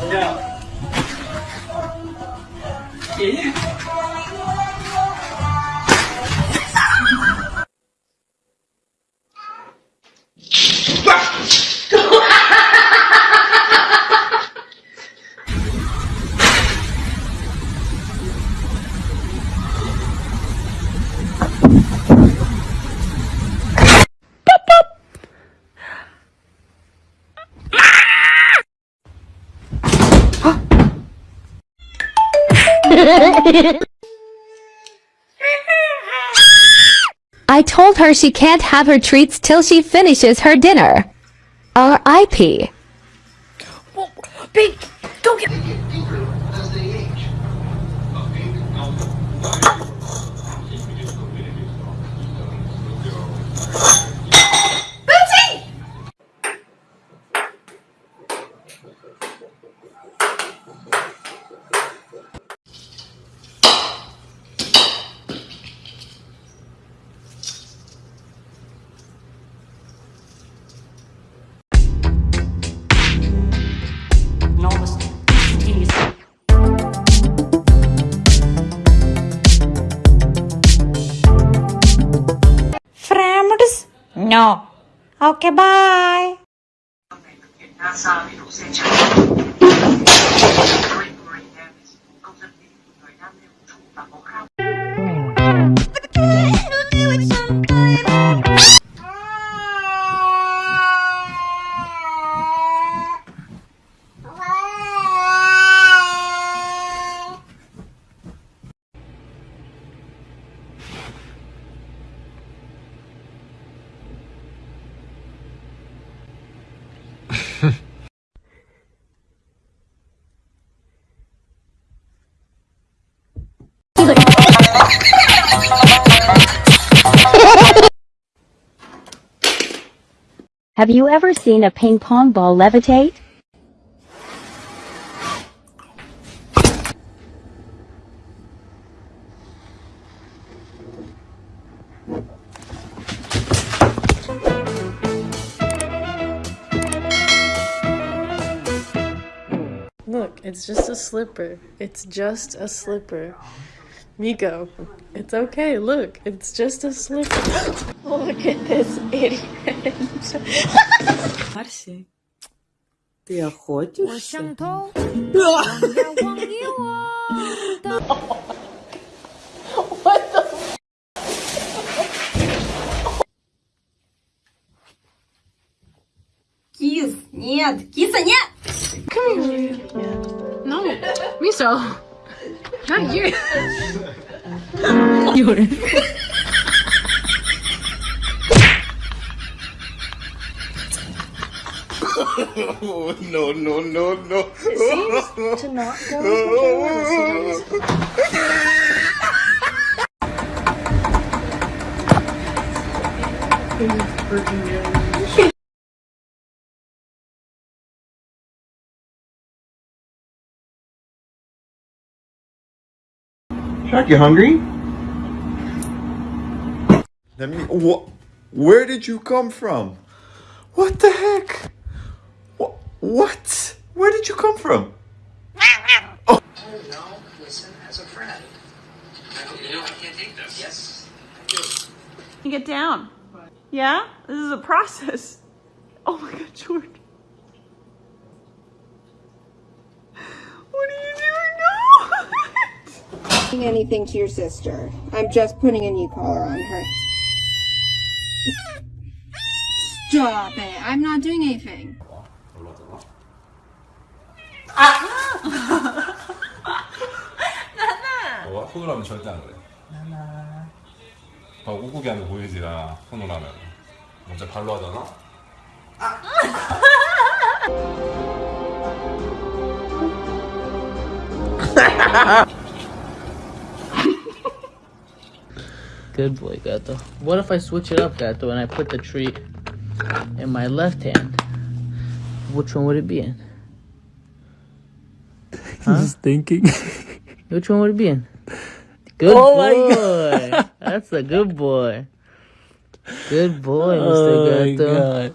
怎么样 I told her she can't have her treats till she finishes her dinner. R.I.P. Big, go get. No. Okay, bye. Have you ever seen a ping pong ball levitate? Look, it's just a slipper. It's just a slipper. Miko, it's okay. Look, it's just a slipper. Look at this idiot. Марси, ты охотишься? Кис, нет, киса, нет! No, Miso, not you. no, no, no, no. to not go as much as I wanted to. Shark, you hungry? Let me. What? Where did you come from? What the heck? What? What? Where did you come from? Oh. No, listen as a friend. You know I can't take this. Yes, I do. Get down. Yeah? This is a process. Oh my god, Jordan. Anything to your sister. I'm just putting a knee collar on her. Stop it. I'm not doing anything. 어, 손으로 하면 절대 안 그래. 나나. 어, 우국이 하면 보이지, 나. 손으로 하면. 먼저 발로 하잖아? Good boy, Gato. What if I switch it up, Gato, and I put the treat in my left hand? Which one would it be in? Huh? Just thinking. Which one would it be in? Good Oh my boy. That's a good boy. Good boy, Mr. Oh my Gato. god.